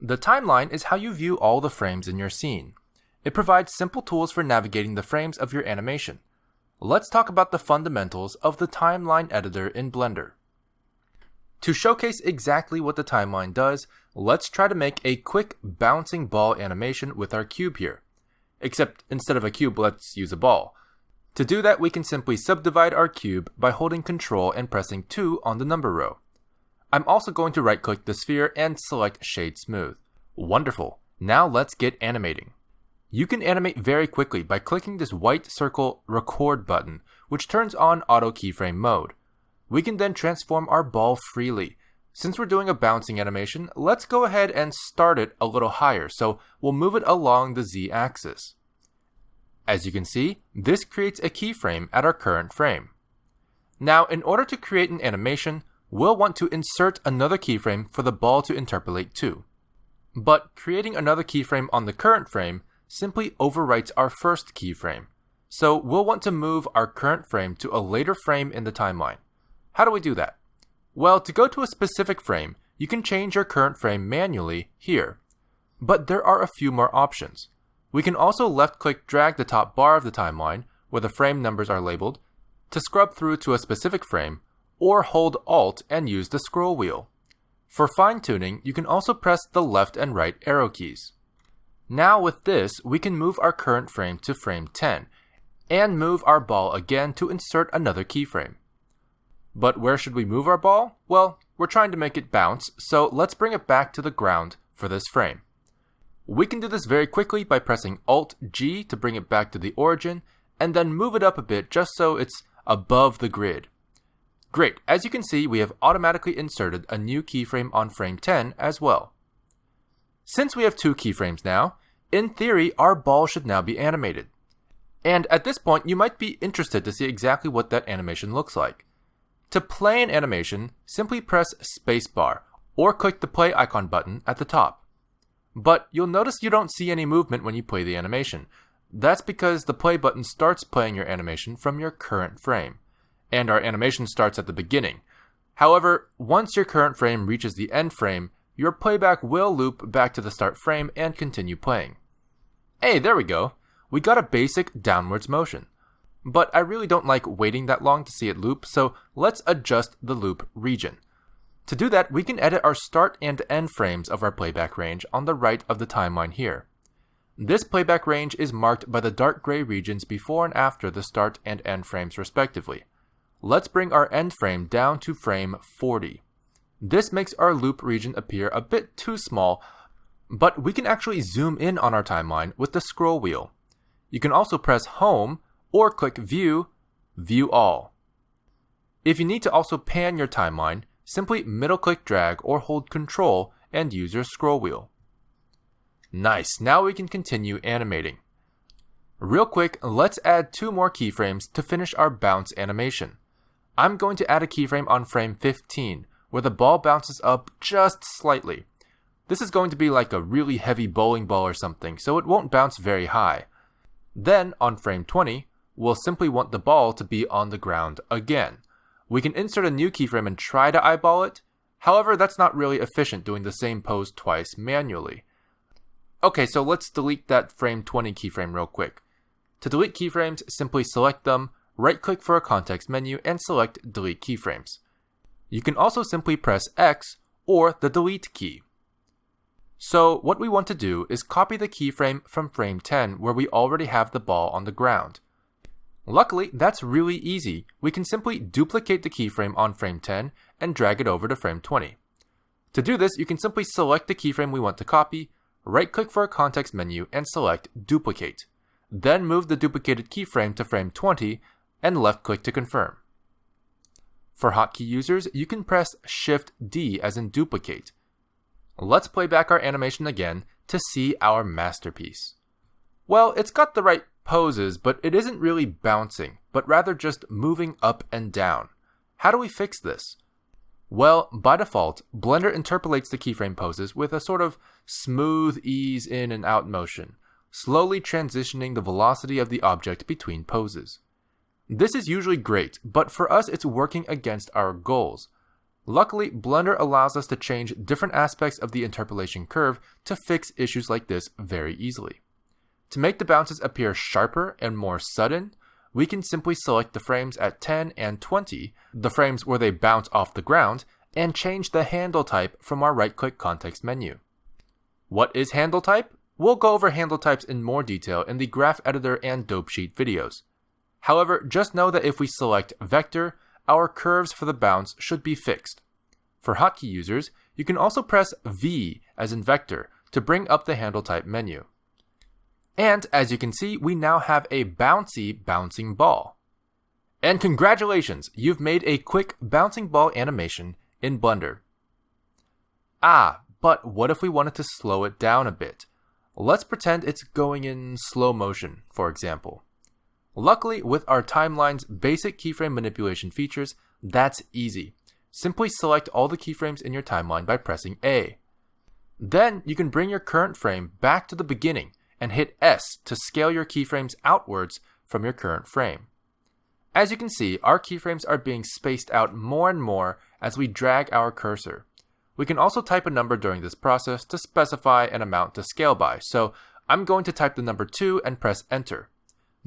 The timeline is how you view all the frames in your scene. It provides simple tools for navigating the frames of your animation. Let's talk about the fundamentals of the timeline editor in Blender. To showcase exactly what the timeline does, let's try to make a quick bouncing ball animation with our cube here. Except instead of a cube, let's use a ball. To do that, we can simply subdivide our cube by holding Ctrl and pressing 2 on the number row. I'm also going to right click the sphere and select Shade Smooth. Wonderful. Now let's get animating. You can animate very quickly by clicking this white circle record button, which turns on auto keyframe mode. We can then transform our ball freely. Since we're doing a bouncing animation, let's go ahead and start it a little higher, so we'll move it along the Z axis. As you can see, this creates a keyframe at our current frame. Now, in order to create an animation, we'll want to insert another keyframe for the ball to interpolate to. But creating another keyframe on the current frame simply overwrites our first keyframe. So we'll want to move our current frame to a later frame in the timeline. How do we do that? Well, to go to a specific frame, you can change your current frame manually here. But there are a few more options. We can also left click drag the top bar of the timeline, where the frame numbers are labeled, to scrub through to a specific frame, or hold Alt and use the scroll wheel. For fine tuning, you can also press the left and right arrow keys. Now with this, we can move our current frame to frame 10, and move our ball again to insert another keyframe. But where should we move our ball? Well, we're trying to make it bounce, so let's bring it back to the ground for this frame. We can do this very quickly by pressing Alt G to bring it back to the origin, and then move it up a bit just so it's above the grid. Great, as you can see, we have automatically inserted a new keyframe on frame 10 as well. Since we have two keyframes now, in theory, our ball should now be animated. And at this point, you might be interested to see exactly what that animation looks like. To play an animation, simply press spacebar or click the play icon button at the top. But you'll notice you don't see any movement when you play the animation. That's because the play button starts playing your animation from your current frame, and our animation starts at the beginning. However, once your current frame reaches the end frame, your playback will loop back to the start frame and continue playing. Hey, there we go. We got a basic downwards motion. But I really don't like waiting that long to see it loop, so let's adjust the loop region. To do that, we can edit our start and end frames of our playback range on the right of the timeline here. This playback range is marked by the dark gray regions before and after the start and end frames respectively. Let's bring our end frame down to frame 40. This makes our loop region appear a bit too small, but we can actually zoom in on our timeline with the scroll wheel. You can also press Home or click View, View All. If you need to also pan your timeline, simply middle click drag or hold Control and use your scroll wheel. Nice, now we can continue animating. Real quick, let's add two more keyframes to finish our bounce animation. I'm going to add a keyframe on frame 15, where the ball bounces up just slightly. This is going to be like a really heavy bowling ball or something, so it won't bounce very high. Then, on frame 20, we'll simply want the ball to be on the ground again. We can insert a new keyframe and try to eyeball it, however that's not really efficient doing the same pose twice manually. Okay, so let's delete that frame 20 keyframe real quick. To delete keyframes, simply select them, right click for a context menu, and select Delete Keyframes. You can also simply press X or the delete key. So what we want to do is copy the keyframe from frame 10 where we already have the ball on the ground. Luckily, that's really easy. We can simply duplicate the keyframe on frame 10 and drag it over to frame 20. To do this, you can simply select the keyframe we want to copy, right click for a context menu and select Duplicate. Then move the duplicated keyframe to frame 20 and left click to confirm. For hotkey users, you can press Shift D as in duplicate. Let's play back our animation again to see our masterpiece. Well, it's got the right poses, but it isn't really bouncing, but rather just moving up and down. How do we fix this? Well, by default, Blender interpolates the keyframe poses with a sort of smooth ease in and out motion, slowly transitioning the velocity of the object between poses. This is usually great, but for us it's working against our goals. Luckily, Blender allows us to change different aspects of the interpolation curve to fix issues like this very easily. To make the bounces appear sharper and more sudden, we can simply select the frames at 10 and 20, the frames where they bounce off the ground, and change the handle type from our right-click context menu. What is handle type? We'll go over handle types in more detail in the graph editor and dope sheet videos. However, just know that if we select vector, our curves for the bounce should be fixed. For hotkey users, you can also press V as in vector to bring up the handle type menu. And as you can see, we now have a bouncy bouncing ball. And congratulations, you've made a quick bouncing ball animation in Blender. Ah, but what if we wanted to slow it down a bit? Let's pretend it's going in slow motion, for example. Luckily, with our timeline's basic keyframe manipulation features, that's easy. Simply select all the keyframes in your timeline by pressing A. Then you can bring your current frame back to the beginning and hit S to scale your keyframes outwards from your current frame. As you can see, our keyframes are being spaced out more and more as we drag our cursor. We can also type a number during this process to specify an amount to scale by, so I'm going to type the number 2 and press enter.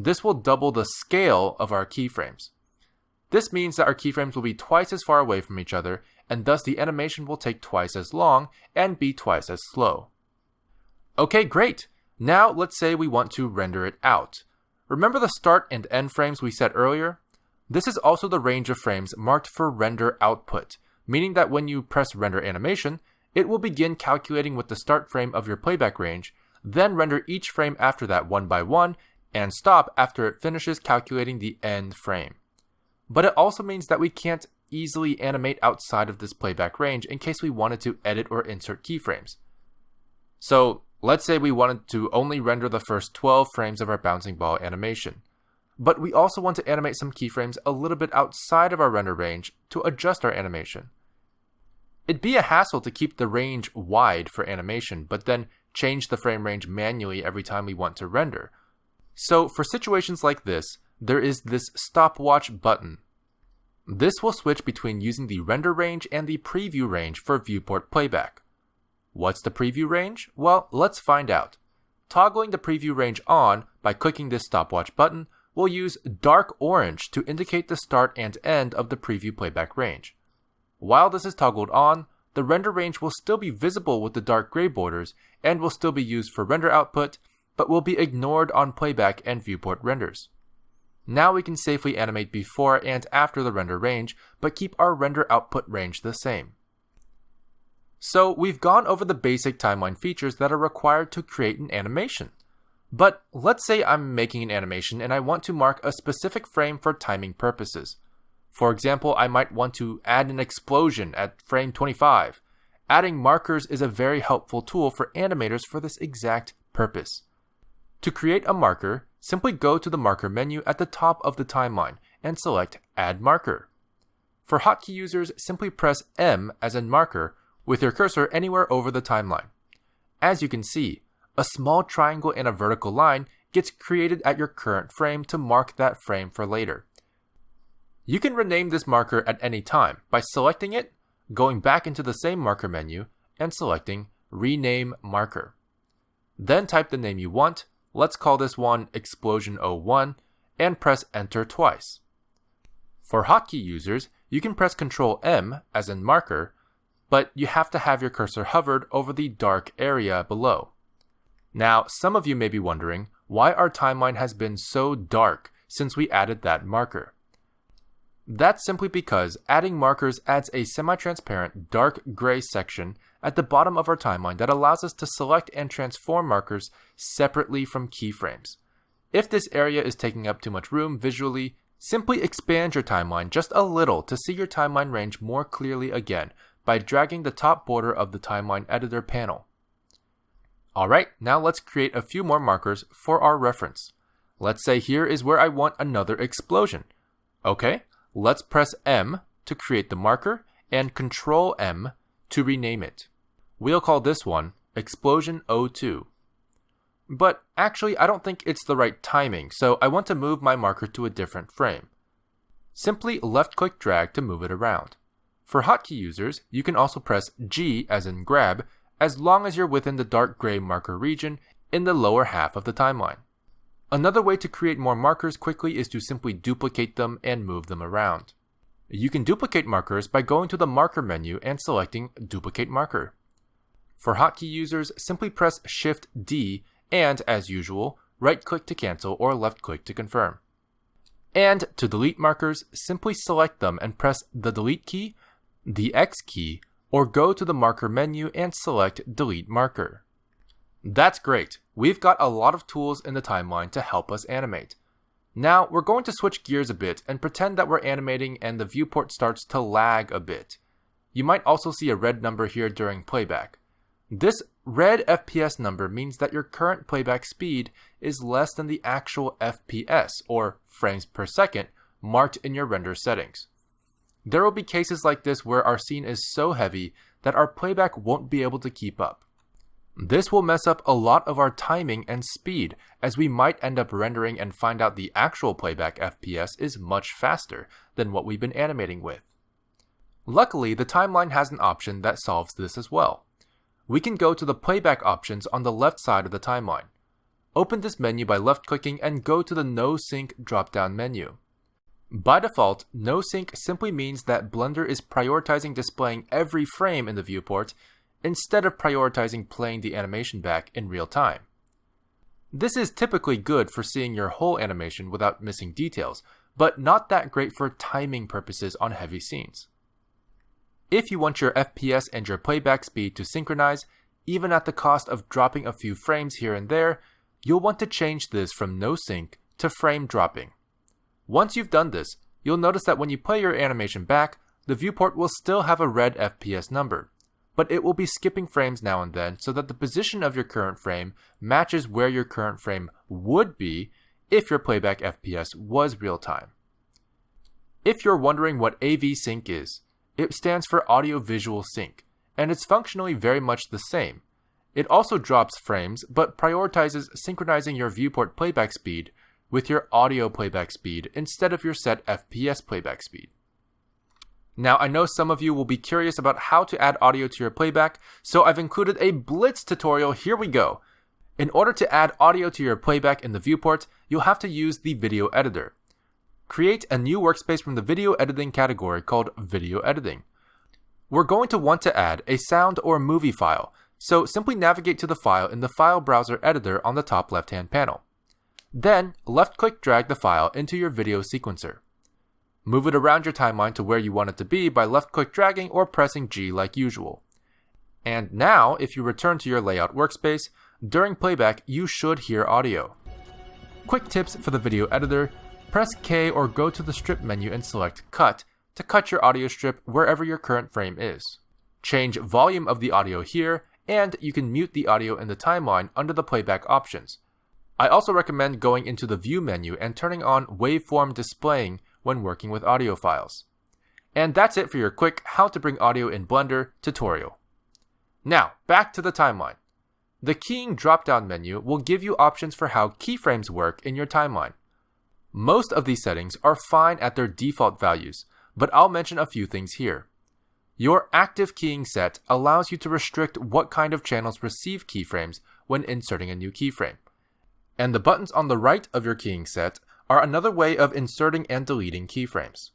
This will double the scale of our keyframes. This means that our keyframes will be twice as far away from each other, and thus the animation will take twice as long and be twice as slow. Okay, great! Now let's say we want to render it out. Remember the start and end frames we set earlier? This is also the range of frames marked for render output, meaning that when you press render animation, it will begin calculating with the start frame of your playback range, then render each frame after that one by one, and stop after it finishes calculating the end frame. But it also means that we can't easily animate outside of this playback range in case we wanted to edit or insert keyframes. So Let's say we wanted to only render the first 12 frames of our bouncing ball animation. But we also want to animate some keyframes a little bit outside of our render range to adjust our animation. It'd be a hassle to keep the range wide for animation, but then change the frame range manually every time we want to render. So for situations like this, there is this stopwatch button. This will switch between using the render range and the preview range for viewport playback. What's the preview range? Well, let's find out. Toggling the preview range on by clicking this stopwatch button will use dark orange to indicate the start and end of the preview playback range. While this is toggled on, the render range will still be visible with the dark gray borders and will still be used for render output, but will be ignored on playback and viewport renders. Now we can safely animate before and after the render range, but keep our render output range the same. So we've gone over the basic timeline features that are required to create an animation. But let's say I'm making an animation and I want to mark a specific frame for timing purposes. For example, I might want to add an explosion at frame 25. Adding markers is a very helpful tool for animators for this exact purpose. To create a marker, simply go to the marker menu at the top of the timeline and select Add Marker. For hotkey users, simply press M as in marker with your cursor anywhere over the timeline. As you can see, a small triangle and a vertical line gets created at your current frame to mark that frame for later. You can rename this marker at any time by selecting it, going back into the same marker menu, and selecting Rename Marker. Then type the name you want, let's call this one Explosion01, and press Enter twice. For hotkey users, you can press Ctrl M as in marker but you have to have your cursor hovered over the dark area below. Now, some of you may be wondering why our timeline has been so dark since we added that marker. That's simply because adding markers adds a semi-transparent dark gray section at the bottom of our timeline that allows us to select and transform markers separately from keyframes. If this area is taking up too much room visually, simply expand your timeline just a little to see your timeline range more clearly again by dragging the top border of the timeline editor panel. Alright, now let's create a few more markers for our reference. Let's say here is where I want another explosion. Okay, let's press M to create the marker and Control M to rename it. We'll call this one Explosion 02. But actually, I don't think it's the right timing, so I want to move my marker to a different frame. Simply left click drag to move it around. For hotkey users, you can also press G as in grab as long as you're within the dark gray marker region in the lower half of the timeline. Another way to create more markers quickly is to simply duplicate them and move them around. You can duplicate markers by going to the marker menu and selecting duplicate marker. For hotkey users, simply press Shift D and, as usual, right click to cancel or left click to confirm. And to delete markers, simply select them and press the delete key, the X key, or go to the marker menu and select delete marker. That's great. We've got a lot of tools in the timeline to help us animate. Now we're going to switch gears a bit and pretend that we're animating and the viewport starts to lag a bit. You might also see a red number here during playback. This red FPS number means that your current playback speed is less than the actual FPS, or frames per second, marked in your render settings. There will be cases like this where our scene is so heavy that our playback won't be able to keep up. This will mess up a lot of our timing and speed, as we might end up rendering and find out the actual playback FPS is much faster than what we've been animating with. Luckily, the timeline has an option that solves this as well. We can go to the playback options on the left side of the timeline. Open this menu by left-clicking and go to the No Sync drop-down menu. By default, no sync simply means that Blender is prioritizing displaying every frame in the viewport instead of prioritizing playing the animation back in real time. This is typically good for seeing your whole animation without missing details, but not that great for timing purposes on heavy scenes. If you want your FPS and your playback speed to synchronize, even at the cost of dropping a few frames here and there, you'll want to change this from no sync to frame dropping. Once you've done this, you'll notice that when you play your animation back, the viewport will still have a red FPS number, but it will be skipping frames now and then so that the position of your current frame matches where your current frame would be if your playback FPS was real time. If you're wondering what AV Sync is, it stands for Audio Visual Sync, and it's functionally very much the same. It also drops frames, but prioritizes synchronizing your viewport playback speed with your audio playback speed instead of your set FPS playback speed. Now, I know some of you will be curious about how to add audio to your playback, so I've included a Blitz tutorial. Here we go. In order to add audio to your playback in the viewport, you'll have to use the video editor. Create a new workspace from the video editing category called video editing. We're going to want to add a sound or movie file, so simply navigate to the file in the file browser editor on the top left hand panel. Then left click drag the file into your video sequencer. Move it around your timeline to where you want it to be by left click dragging or pressing G like usual. And now, if you return to your layout workspace, during playback you should hear audio. Quick tips for the video editor, press K or go to the strip menu and select Cut to cut your audio strip wherever your current frame is. Change volume of the audio here, and you can mute the audio in the timeline under the playback options. I also recommend going into the View menu and turning on Waveform Displaying when working with audio files. And that's it for your quick How to Bring Audio in Blender tutorial. Now, back to the timeline. The Keying drop-down menu will give you options for how keyframes work in your timeline. Most of these settings are fine at their default values, but I'll mention a few things here. Your active keying set allows you to restrict what kind of channels receive keyframes when inserting a new keyframe. And the buttons on the right of your keying set are another way of inserting and deleting keyframes.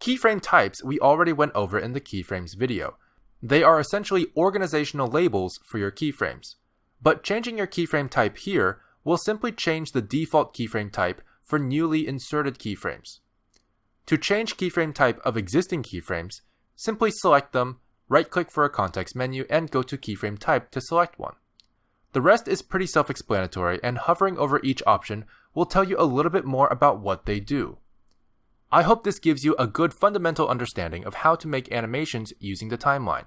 Keyframe types we already went over in the keyframes video. They are essentially organizational labels for your keyframes. But changing your keyframe type here will simply change the default keyframe type for newly inserted keyframes. To change keyframe type of existing keyframes, simply select them, right-click for a context menu, and go to keyframe type to select one. The rest is pretty self-explanatory, and hovering over each option will tell you a little bit more about what they do. I hope this gives you a good fundamental understanding of how to make animations using the timeline.